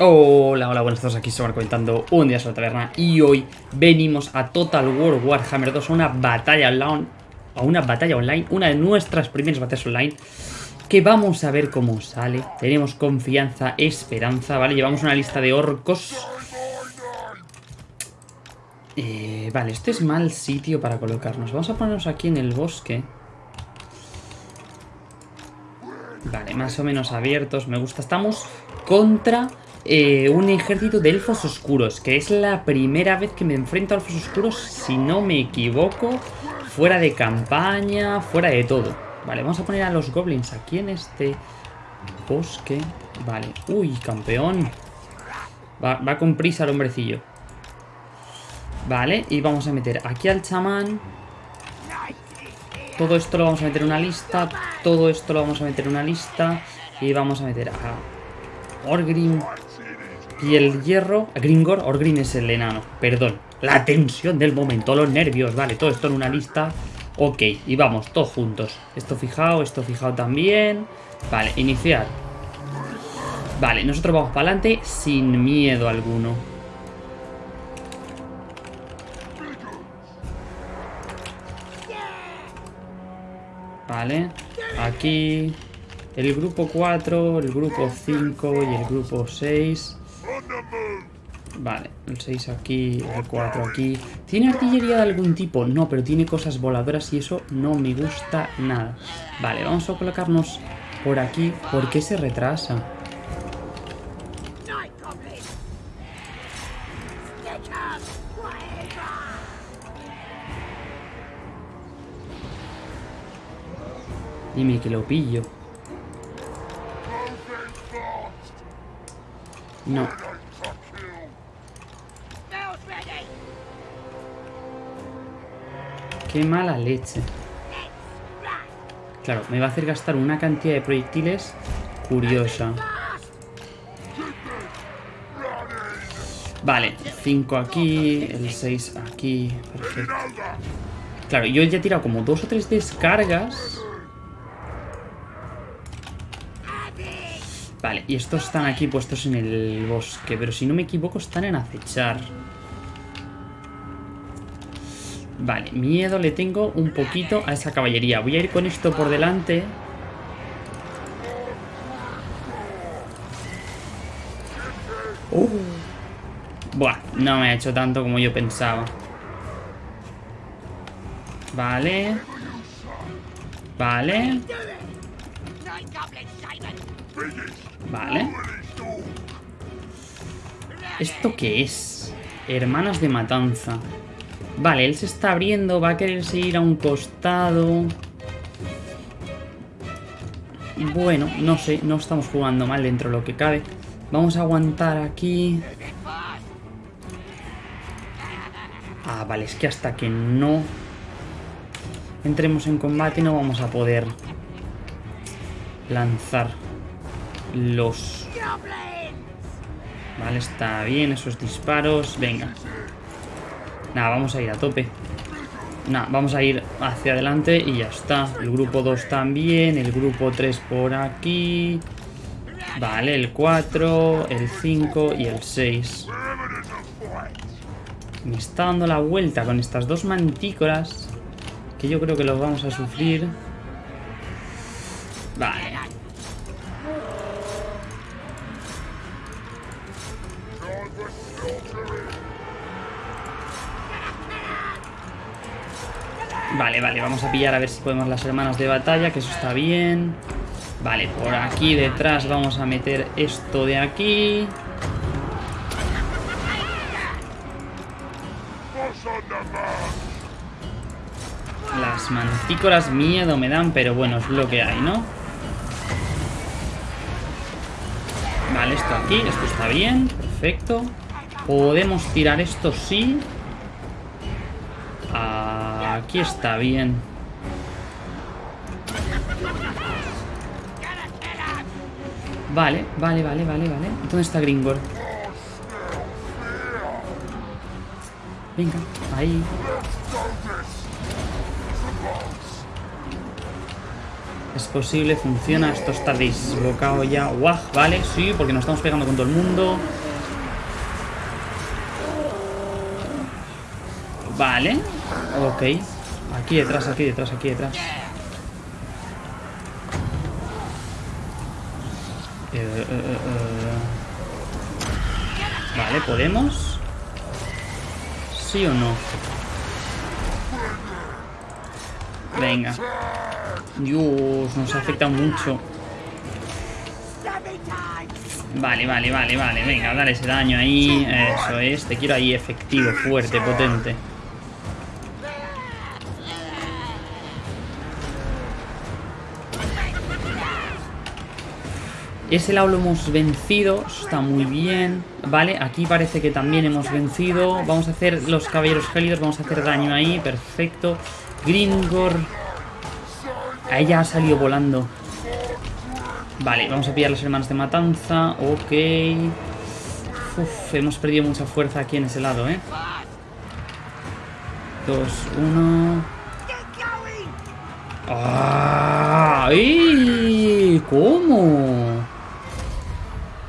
Hola, hola, buenas tardes, aquí estamos comentando un día sobre la taberna y hoy venimos a Total War Warhammer 2 a una batalla online, a una batalla online, una de nuestras primeras batallas online que vamos a ver cómo sale. Tenemos confianza, esperanza, ¿vale? Llevamos una lista de orcos. Eh, vale, este es mal sitio para colocarnos. Vamos a ponernos aquí en el bosque. Vale, más o menos abiertos, me gusta. Estamos contra eh, un ejército de elfos oscuros, que es la primera vez que me enfrento a elfos oscuros, si no me equivoco, fuera de campaña, fuera de todo. Vale, vamos a poner a los goblins aquí en este bosque. Vale, uy, campeón. Va, va con prisa el hombrecillo. Vale, y vamos a meter aquí al chamán. Todo esto lo vamos a meter en una lista. Todo esto lo vamos a meter en una lista. Y vamos a meter a Orgrim y el hierro, Gringor, Orgrim es el enano, perdón. La tensión del momento, los nervios, vale, todo esto en una lista. Ok, y vamos, todos juntos. Esto fijado, esto fijado también. Vale, iniciar. Vale, nosotros vamos para adelante sin miedo alguno. Vale, aquí el grupo 4, el grupo 5 y el grupo 6 Vale, el 6 aquí, el 4 aquí. ¿Tiene artillería de algún tipo? No, pero tiene cosas voladoras y eso no me gusta nada. Vale, vamos a colocarnos por aquí. ¿Por qué se retrasa? Dime que lo pillo. No. Qué mala leche. Claro, me va a hacer gastar una cantidad de proyectiles curiosa. Vale, 5 aquí, el 6 aquí, perfecto. Claro, yo ya he tirado como dos o tres descargas. Vale, y estos están aquí puestos en el bosque, pero si no me equivoco están en acechar. Vale, miedo le tengo un poquito a esa caballería. Voy a ir con esto por delante. Uh. Buah, no me ha hecho tanto como yo pensaba. Vale. Vale. Vale. ¿Esto qué es? Hermanas de matanza. Vale, él se está abriendo, va a quererse ir a un costado. Bueno, no sé, no estamos jugando mal dentro de lo que cabe. Vamos a aguantar aquí. Ah, vale, es que hasta que no entremos en combate no vamos a poder lanzar los... Vale, está bien esos disparos. Venga. Nada, vamos a ir a tope. Nada, vamos a ir hacia adelante y ya está. El grupo 2 también, el grupo 3 por aquí. Vale, el 4, el 5 y el 6. Me está dando la vuelta con estas dos mantícoras. Que yo creo que los vamos a sufrir. Vale. Vale, vale, vamos a pillar a ver si podemos las hermanas de batalla, que eso está bien. Vale, por aquí detrás vamos a meter esto de aquí. Las mantícoras miedo me dan, pero bueno, es lo que hay, ¿no? Vale, esto aquí, esto está bien, perfecto. Podemos tirar esto, sí. Aquí está bien. Vale, vale, vale, vale, vale. ¿Dónde está Gringor? Venga, ahí. Es posible, funciona, esto está desbocado ya. Guau, vale, sí, porque nos estamos pegando con todo el mundo. Vale, ok. Aquí detrás, aquí detrás, aquí detrás. Eh, eh, eh, vale, ¿podemos? ¿Sí o no? Venga. Dios, nos afecta mucho. Vale, vale, vale, vale. Venga, dale ese daño ahí. Eso es. Te quiero ahí efectivo, fuerte, potente. Ese lado lo hemos vencido, está muy bien. Vale, aquí parece que también hemos vencido. Vamos a hacer los caballeros gélidos, vamos a hacer daño ahí, perfecto. Gringor. A ella ha salido volando. Vale, vamos a pillar las hermanas de matanza. Ok. Uf, hemos perdido mucha fuerza aquí en ese lado, ¿eh? Dos, uno... ¡Ah! ¿Cómo?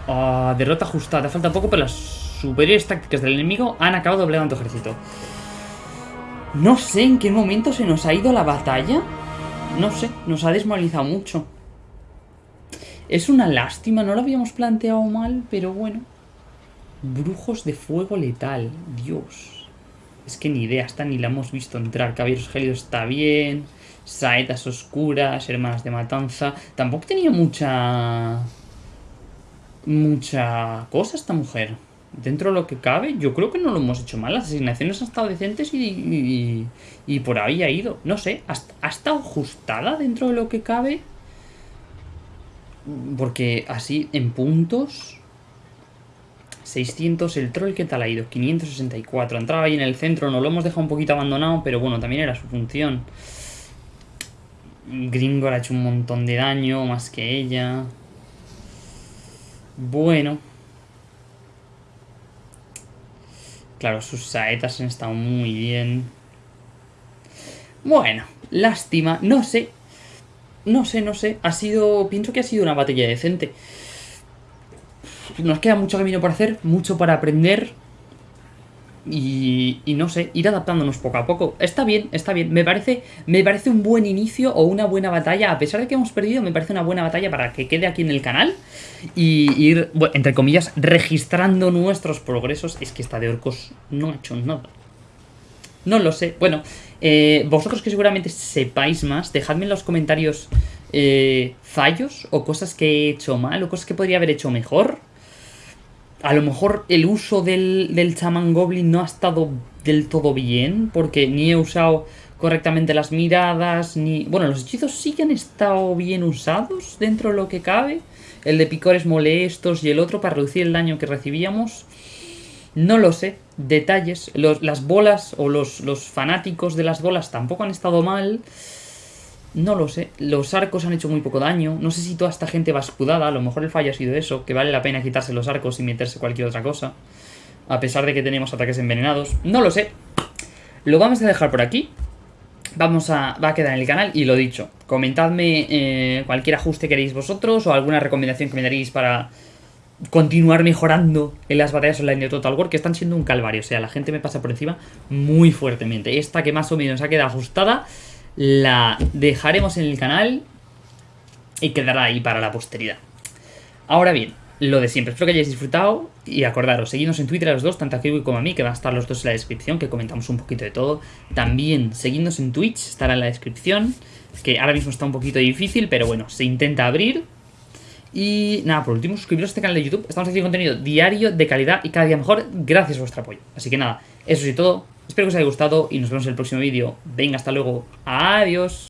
Ah, derrota ajustada. Falta poco, pero las superiores tácticas del enemigo han acabado doblegando ejército. No sé en qué momento se nos ha ido la batalla. No sé, nos ha desmoralizado mucho. Es una lástima, no lo habíamos planteado mal, pero bueno. Brujos de fuego letal, Dios. Es que ni idea, hasta ni la hemos visto entrar. Caballeros gélidos está bien. Saetas oscuras, hermanas de matanza. Tampoco tenía mucha mucha cosa esta mujer. Dentro de lo que cabe, yo creo que no lo hemos hecho mal. Las asignaciones han estado decentes y, y, por ahí ha ido. No sé, ¿ha, estado ajustada dentro de lo que cabe? Porque así, en puntos... 600, el troll, ¿qué tal ha ido? 564, entraba ahí en el centro, nos lo hemos dejado un poquito abandonado, pero bueno, también era su función. Gringor ha hecho un montón de daño, más que ella. Bueno. Claro, sus saetas han estado muy bien. Bueno, lástima. No sé. No sé, no sé. Ha sido... Pienso que ha sido una batalla decente. Nos queda mucho camino por hacer, mucho para aprender. Y, no sé, ir adaptándonos poco a poco. Está bien, está bien. Me parece, me parece un buen inicio o una buena batalla. A pesar de que hemos perdido, me parece una buena batalla para que quede aquí en el canal. Y ir, entre comillas, registrando nuestros progresos. Es que esta de orcos no ha hecho nada. No lo sé. Bueno, eh, vosotros que seguramente sepáis más, dejadme en los comentarios eh, fallos o cosas que he hecho mal o cosas que podría haber hecho mejor a lo mejor el uso del, del chamán goblin no ha estado del todo bien, porque ni he usado correctamente las miradas, ni... Bueno, los hechizos sí que han estado bien usados dentro de lo que cabe. El de picores molestos y el otro para reducir el daño que recibíamos. No lo sé. Detalles. las bolas o los, los fanáticos de las bolas tampoco han estado mal. No lo sé. Los arcos han hecho muy poco daño. No sé si toda esta gente va escudada. A lo mejor el fallo ha sido eso. Que vale la pena quitarse los arcos y meterse cualquier otra cosa. A pesar de que tenemos ataques envenenados. No lo sé. Lo vamos a dejar por aquí. Vamos a, va a quedar en el canal y lo dicho, comentadme eh, cualquier ajuste que queréis vosotros o alguna recomendación que me daréis para continuar mejorando en las batallas online de Total War, que están siendo un calvario. O sea, la gente me pasa por encima muy fuertemente. Esta que más o menos ha quedado ajustada la dejaremos en el canal y quedará ahí para la posteridad. Ahora bien, lo de siempre, espero que hayáis disfrutado y acordaros, seguidnos en Twitter a los dos, tanto a Kiwi como a mí, que van a estar los dos en la descripción, que comentamos un poquito de todo. También seguidnos en Twitch, estará en la descripción, que ahora mismo está un poquito difícil, pero bueno, se intenta abrir. Y nada, por último, suscribiros a este canal de YouTube, estamos haciendo contenido diario, de calidad y cada día mejor, gracias a vuestro apoyo. Así que nada, eso es todo, Espero que os haya gustado y nos vemos en el próximo vídeo. Venga, hasta luego. Adiós.